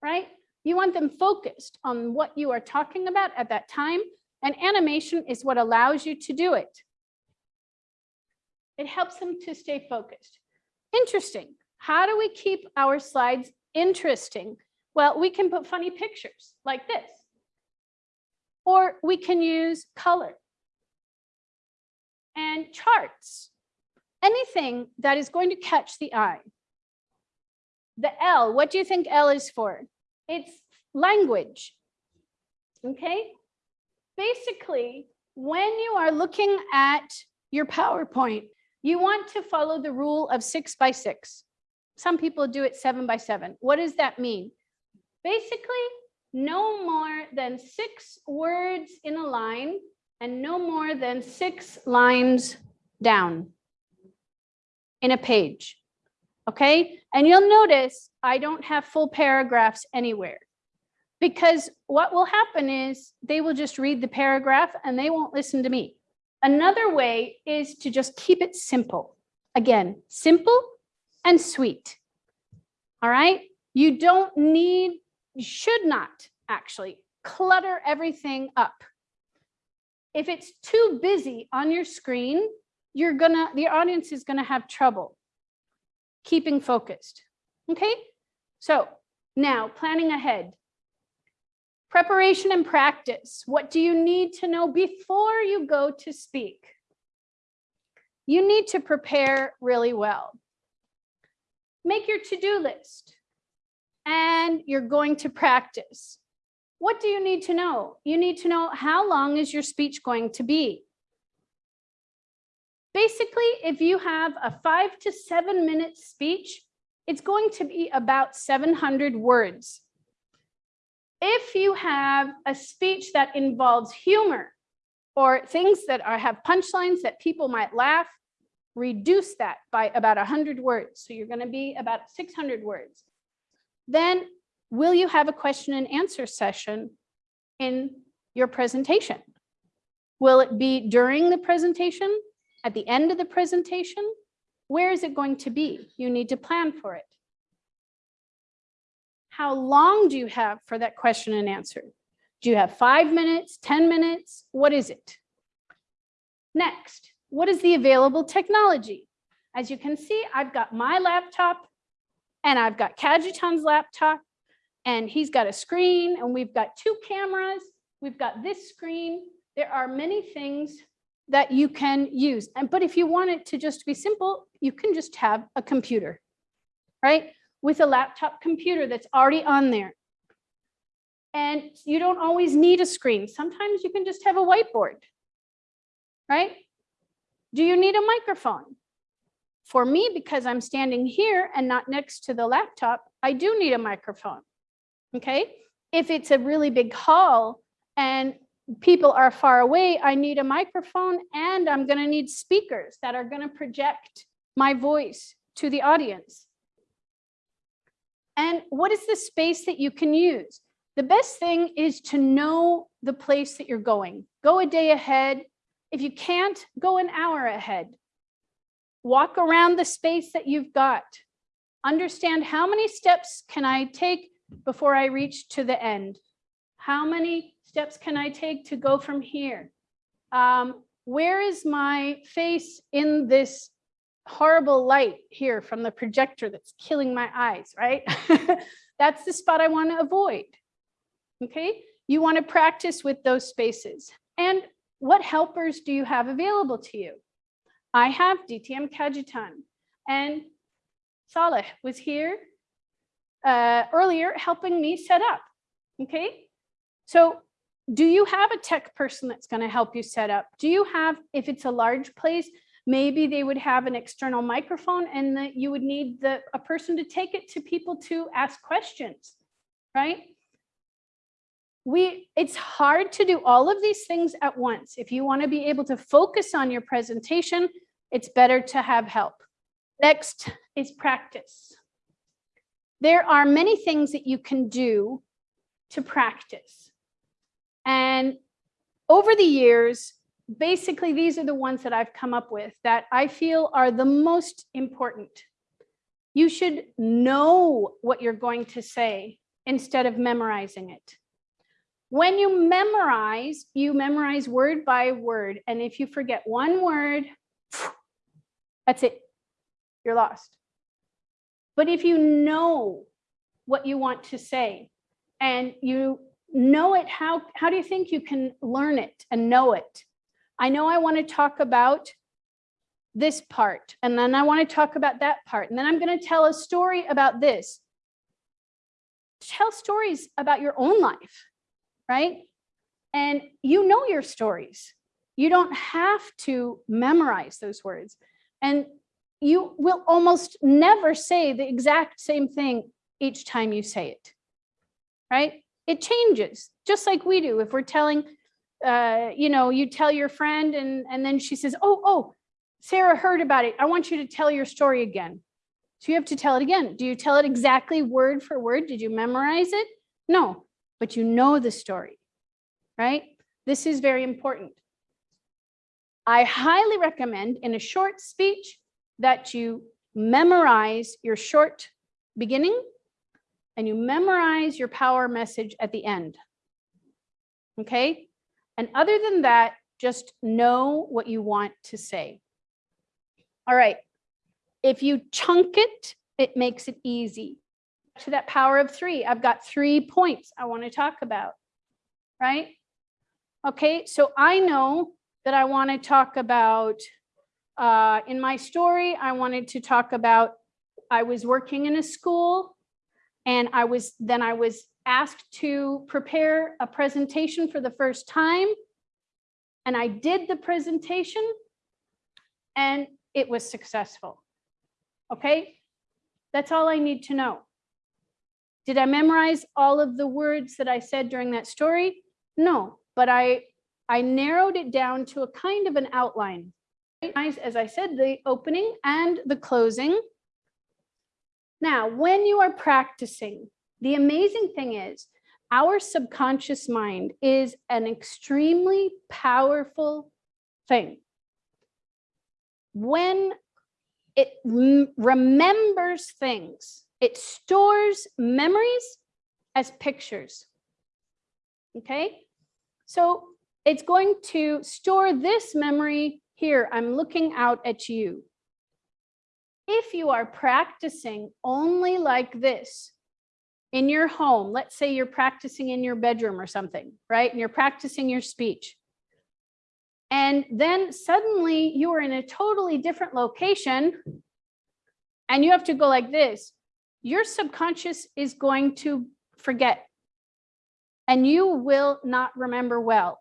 right? You want them focused on what you are talking about at that time, and animation is what allows you to do it. It helps them to stay focused. Interesting. How do we keep our slides interesting? Well, we can put funny pictures like this. Or we can use color and charts. Anything that is going to catch the eye. The L, what do you think L is for? It's language. Okay. Basically, when you are looking at your PowerPoint, you want to follow the rule of six by six. Some people do it seven by seven. What does that mean? Basically, no more than six words in a line and no more than six lines down in a page. Okay, and you'll notice I don't have full paragraphs anywhere because what will happen is they will just read the paragraph and they won't listen to me. Another way is to just keep it simple. Again, simple and sweet. All right, you don't need, you should not actually clutter everything up. If it's too busy on your screen, you're gonna, the audience is gonna have trouble keeping focused. Okay, so now planning ahead. Preparation and practice. What do you need to know before you go to speak? You need to prepare really well. Make your to-do list and you're going to practice. What do you need to know? You need to know how long is your speech going to be? Basically, if you have a five to seven minute speech, it's going to be about 700 words. If you have a speech that involves humor or things that are, have punchlines that people might laugh, reduce that by about 100 words. So you're going to be about 600 words. Then will you have a question and answer session in your presentation? Will it be during the presentation? At the end of the presentation? Where is it going to be? You need to plan for it. How long do you have for that question and answer? Do you have five minutes, 10 minutes? What is it? Next, what is the available technology? As you can see, I've got my laptop and I've got Kajitan's laptop and he's got a screen and we've got two cameras. We've got this screen. There are many things that you can use. And but if you want it to just be simple, you can just have a computer, right? With a laptop computer that's already on there. And you don't always need a screen. Sometimes you can just have a whiteboard, right? Do you need a microphone? For me, because I'm standing here and not next to the laptop, I do need a microphone, okay? If it's a really big hall and people are far away, I need a microphone and I'm going to need speakers that are going to project my voice to the audience. And what is the space that you can use? The best thing is to know the place that you're going. Go a day ahead. If you can't, go an hour ahead. Walk around the space that you've got. Understand how many steps can I take before I reach to the end? How many steps can I take to go from here? Um, where is my face in this horrible light here from the projector that's killing my eyes, right? That's the spot I want to avoid. Okay, you want to practice with those spaces. And what helpers do you have available to you? I have DTM Kajitan and Saleh was here uh, earlier helping me set up. Okay, so do you have a tech person that's going to help you set up? Do you have, if it's a large place, maybe they would have an external microphone and that you would need the, a person to take it to people to ask questions, right? We, it's hard to do all of these things at once. If you want to be able to focus on your presentation, it's better to have help. Next is practice. There are many things that you can do to practice. And over the years, basically, these are the ones that I've come up with that I feel are the most important. You should know what you're going to say instead of memorizing it. When you memorize, you memorize word by word. And if you forget one word, that's it, you're lost. But if you know what you want to say and you know it, how, how do you think you can learn it and know it? I know I want to talk about this part, and then I want to talk about that part, and then I'm going to tell a story about this. Tell stories about your own life, right? And you know your stories. You don't have to memorize those words. And you will almost never say the exact same thing each time you say it, right? It changes, just like we do. If we're telling uh, you know, you tell your friend and, and then she says, oh, oh, Sarah heard about it. I want you to tell your story again. So you have to tell it again. Do you tell it exactly word for word? Did you memorize it? No, but you know the story, right? This is very important. I highly recommend in a short speech that you memorize your short beginning and you memorize your power message at the end. Okay, and other than that, just know what you want to say. All right. If you chunk it, it makes it easy. To that power of three, I've got three points I want to talk about, right? Okay, so I know that I want to talk about, uh, in my story, I wanted to talk about, I was working in a school and I was, then I was asked to prepare a presentation for the first time. And I did the presentation and it was successful. Okay, that's all I need to know. Did I memorize all of the words that I said during that story? No, but I, I narrowed it down to a kind of an outline. As I said, the opening and the closing. Now, when you are practicing, the amazing thing is our subconscious mind is an extremely powerful thing. When it remembers things, it stores memories as pictures. Okay, so it's going to store this memory here. I'm looking out at you. If you are practicing only like this, in your home, let's say you're practicing in your bedroom or something, right? And you're practicing your speech. And then suddenly you are in a totally different location and you have to go like this. Your subconscious is going to forget and you will not remember well.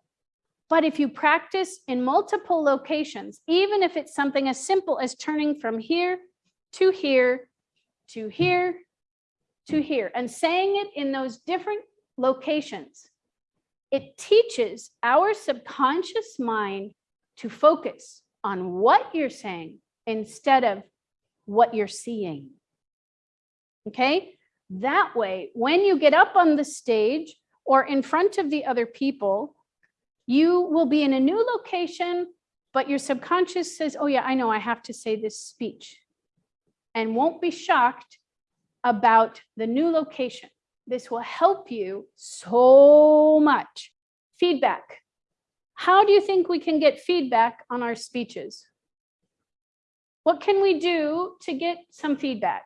But if you practice in multiple locations, even if it's something as simple as turning from here to here to here to here and saying it in those different locations, it teaches our subconscious mind to focus on what you're saying instead of what you're seeing. Okay, that way, when you get up on the stage or in front of the other people, you will be in a new location, but your subconscious says, oh yeah, I know I have to say this speech. And won't be shocked about the new location. This will help you so much. Feedback. How do you think we can get feedback on our speeches? what can we do to get some feedback?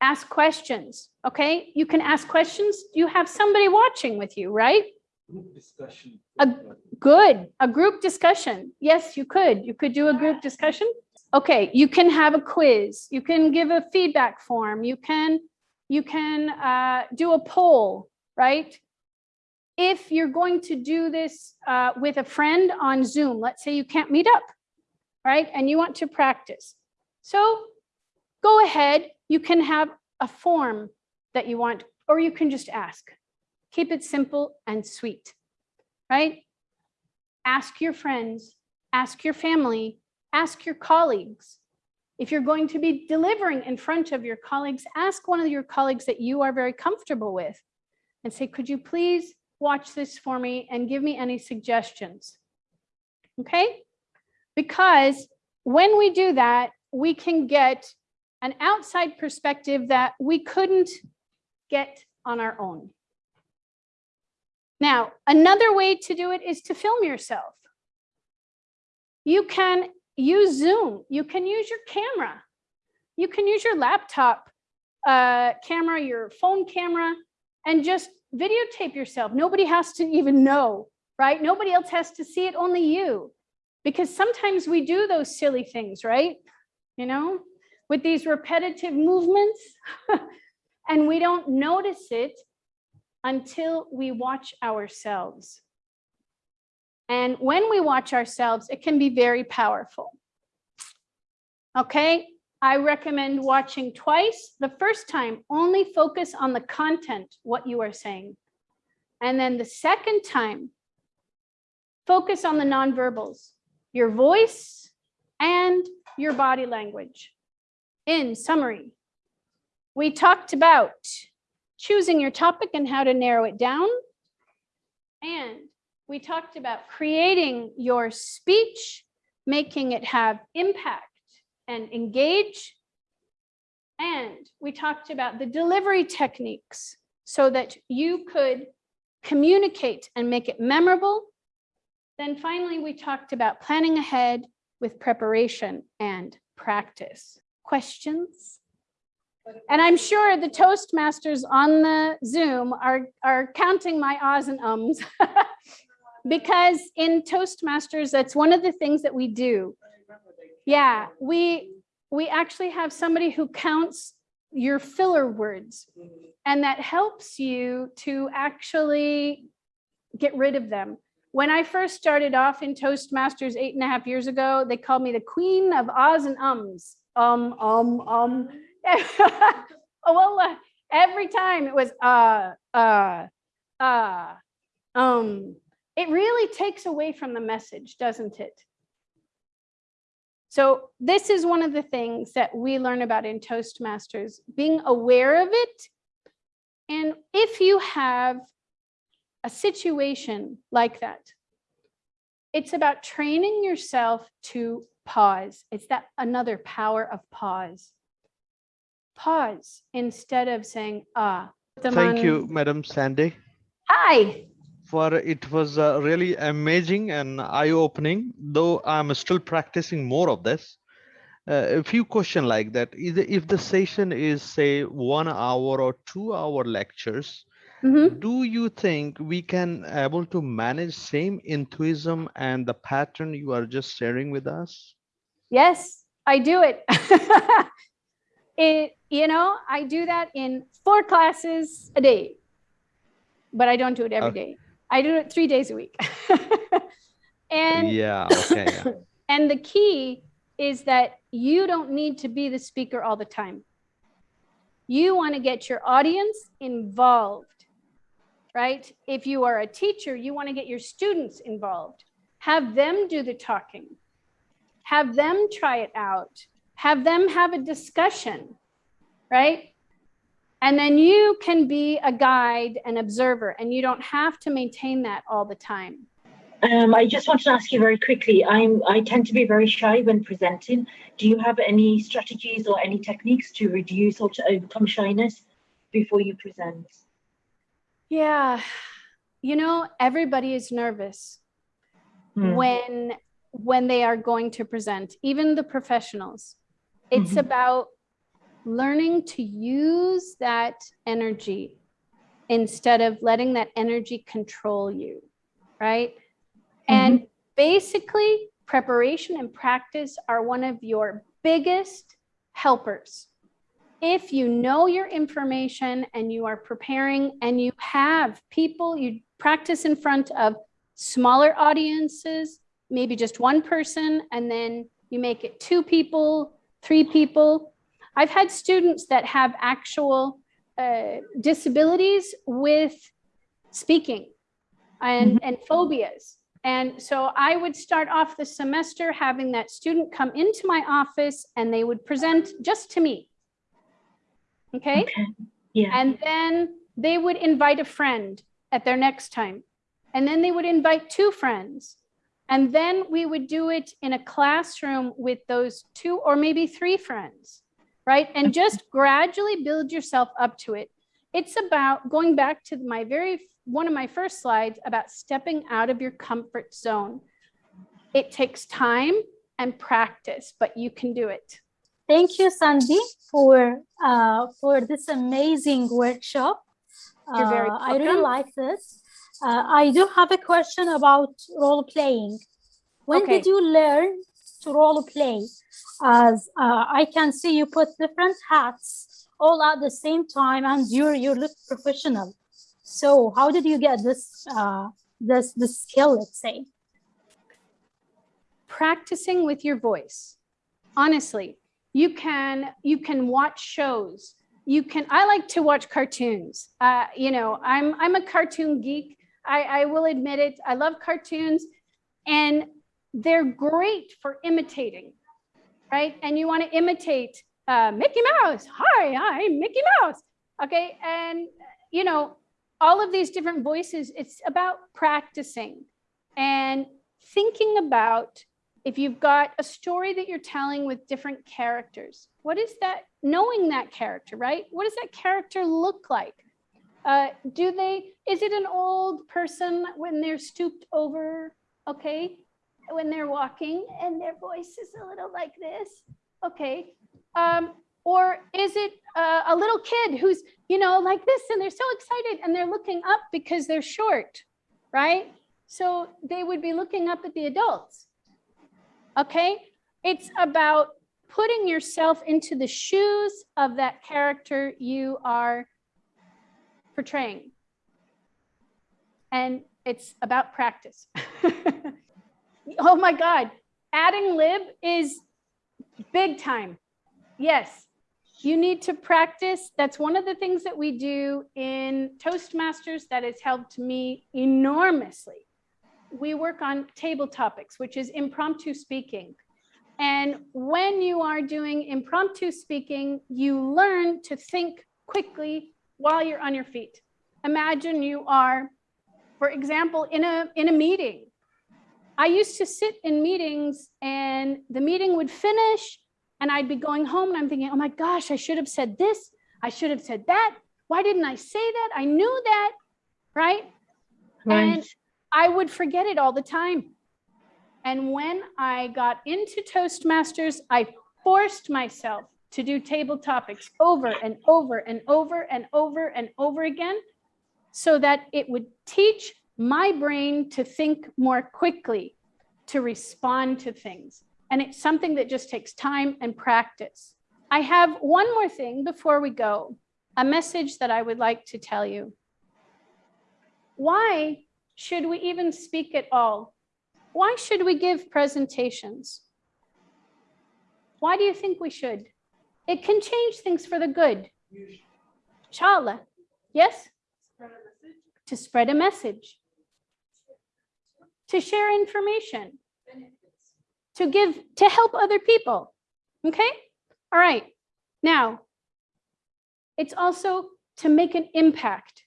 Ask questions, okay? You can ask questions. You have somebody watching with you, right? Group discussion. A- Good, a group discussion. Yes, you could. You could do a group discussion. Okay, you can have a quiz. You can give a feedback form. You can, you can uh, do a poll, right? If you're going to do this uh, with a friend on Zoom, let's say you can't meet up, right? And you want to practice. So go ahead, you can have a form that you want, or you can just ask. Keep it simple and sweet, right? Ask your friends, ask your family, ask your colleagues. If you're going to be delivering in front of your colleagues, ask one of your colleagues that you are very comfortable with and say, could you please watch this for me and give me any suggestions? Okay? Because when we do that, we can get an outside perspective that we couldn't get on our own. Now, another way to do it is to film yourself. You can use Zoom. You can use your camera. You can use your laptop uh, camera, your phone camera, and just videotape yourself. Nobody has to even know, right? Nobody else has to see it, only you. Because sometimes we do those silly things, right? You know, with these repetitive movements, and we don't notice it until we watch ourselves. And when we watch ourselves, it can be very powerful. Okay, I recommend watching twice. The first time, only focus on the content, what you are saying. And then the second time, focus on the nonverbals, your voice and your body language. In summary, we talked about choosing your topic and how to narrow it down. And we talked about creating your speech, making it have impact and engage. And we talked about the delivery techniques so that you could communicate and make it memorable. Then finally, we talked about planning ahead with preparation and practice. Questions? And I'm sure the Toastmasters on the Zoom are, are counting my ahs and ums. because in Toastmasters, that's one of the things that we do. Yeah, we, we actually have somebody who counts your filler words and that helps you to actually get rid of them. When I first started off in Toastmasters eight and a half years ago, they called me the queen of ahs and ums. Um, um, um. uh, every time it was uh, uh, uh, um. It really takes away from the message, doesn't it? So this is one of the things that we learn about in Toastmasters, being aware of it. And if you have a situation like that, it's about training yourself to pause. It's that another power of pause. Pause instead of saying, ah. Thank you, Madam Sandy, Hi. For it was uh, really amazing and eye-opening, though I'm still practicing more of this. Uh, a few question like that, is if the session is say one hour or two hour lectures, Mhm. do you think we can able to manage same enthusiasm and the pattern you are just sharing with us? Yes, I do it. it, you know, I do that in four classes a day, but I don't do it every Okay. day. I do it three days a week. and Yeah, okay, yeah. and the key is that you don't need to be the speaker all the time. You want to get your audience involved, right? If you are a teacher, you want to get your students involved. Have them do the talking. Have them try it out. Have them have a discussion, right? And then you can be a guide and observer, and you don't have to maintain that all the time. Um, I just wanted to ask you very quickly. I'm I tend to be very shy when presenting. Do you have any strategies or any techniques to reduce or to overcome shyness before you present? Yeah, you know, everybody is nervous Hmm. when when they are going to present, even the professionals. It's Mhm. about learning to use that energy instead of letting that energy control you, right? Mm-hmm. And basically, preparation and practice are one of your biggest helpers. If you know your information and you are preparing and you have people you practice in front of smaller audiences, maybe just one person, and then you make it two people, three people. I've had students that have actual uh, disabilities with speaking and, and phobias. And so I would start off the semester having that student come into my office and they would present just to me. Okay? Okay. Yeah. And then they would invite a friend at their next time. And then they would invite two friends. And then we would do it in a classroom with those two or maybe three friends, right? And just gradually build yourself up to it. It's about going back to my very, one of my first slides about stepping out of your comfort zone. It takes time and practice, but you can do it. Thank you, Sandy, for uh, for this amazing workshop. You're very Uh, I really like this. Uh, I do have a question about role playing. When Okay. did you learn role play? As uh, I can see you put different hats all at the same time, and you you look professional. So how did you get this uh, this this skill? Let's say. practicing with your voice honestly you can you can watch shows you can i like to watch cartoons uh, you know i'm i'm a cartoon geek I, I will admit it i love cartoons and they're great for imitating right and you want to imitate uh, mickey mouse hi i'm mickey mouse okay and you know all of these different voices it's about practicing and thinking about if you've got a story that you're telling with different characters, what is that, knowing that character, right? What does that character look like? Uh, do they, is it an old person when they're stooped over, okay? When they're walking and their voice is a little like this, okay? Um, or is it uh, a little kid who's, you know, like this and they're so excited and they're looking up because they're short, right? So they would be looking up at the adults. Okay, it's about putting yourself into the shoes of that character you are portraying. And it's about practice. oh my God, adding lib is big time. Yes, you need to practice. That's one of the things that we do in Toastmasters that has helped me enormously we work on table topics, which is impromptu speaking. And when you are doing impromptu speaking, you learn to think quickly while you're on your feet. Imagine you are, for example, in a, in a meeting. I used to sit in meetings and the meeting would finish and I'd be going home and I'm thinking, oh my gosh, I should have said this. I should have said that. Why didn't I say that? I knew that, right? Right. And I would forget it all the time. And when I got into Toastmasters, I forced myself to do table topics over and over and over and over and over again so that it would teach my brain to think more quickly, to respond to things. And it's something that just takes time and practice. I have one more thing before we go, a message that I would like to tell you. Why should we even speak at all? Why should we give presentations? Why do you think we should? It can change things for the good. Inshallah. Yes? To spread a message. To share information. To give, to help other people. Okay? All right. Now, it's also to make an impact.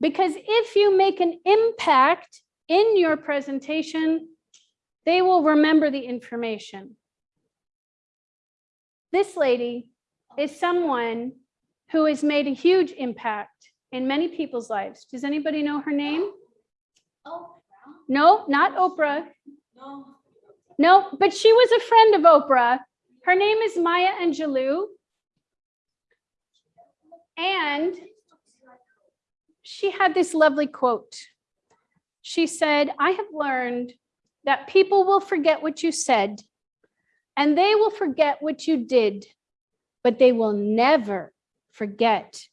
Because if you make an impact in your presentation, they will remember the information. This lady is someone who has made a huge impact in many people's lives. Does anybody know her name? Oh, No, not Oprah. No. No, but she was a friend of Oprah. Her name is Maya Angelou. And she had this lovely quote. She said, I have learned that people will forget what you said and they will forget what you did, but they will never forget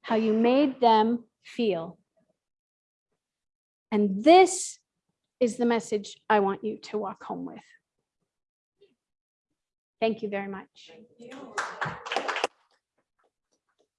how you made them feel. And this is the message I want you to walk home with. Thank you very much.